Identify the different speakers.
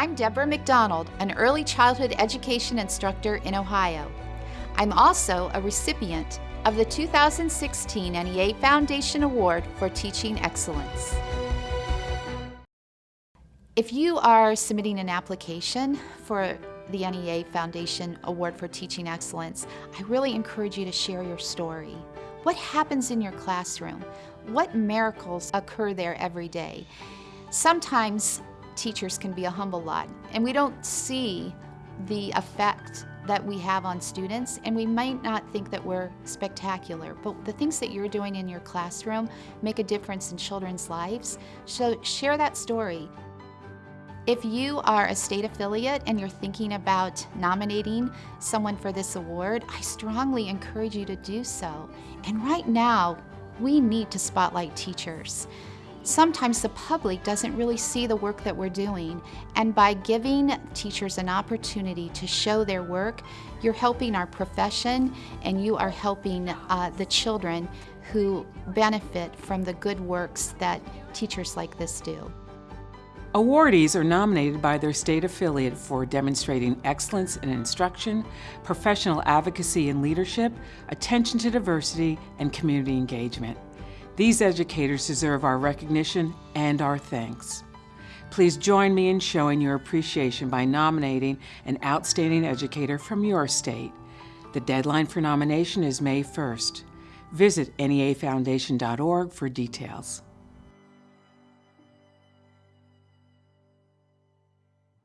Speaker 1: I'm Deborah McDonald, an early childhood education instructor in Ohio. I'm also a recipient of the 2016 NEA Foundation Award for Teaching Excellence. If you are submitting an application for the NEA Foundation Award for Teaching Excellence, I really encourage you to share your story. What happens in your classroom? What miracles occur there every day? Sometimes teachers can be a humble lot and we don't see the effect that we have on students and we might not think that we're spectacular but the things that you're doing in your classroom make a difference in children's lives so share that story if you are a state affiliate and you're thinking about nominating someone for this award, I strongly encourage you to do so. And right now, we need to spotlight teachers. Sometimes the public doesn't really see the work that we're doing, and by giving teachers an opportunity to show their work, you're helping our profession and you are helping uh, the children who benefit from the good works that teachers like this do.
Speaker 2: Awardees are nominated by their state affiliate for demonstrating excellence in instruction, professional advocacy and leadership, attention to diversity, and community engagement. These educators deserve our recognition and our thanks. Please join me in showing your appreciation by nominating an outstanding educator from your state. The deadline for nomination is May 1st. Visit neafoundation.org for details.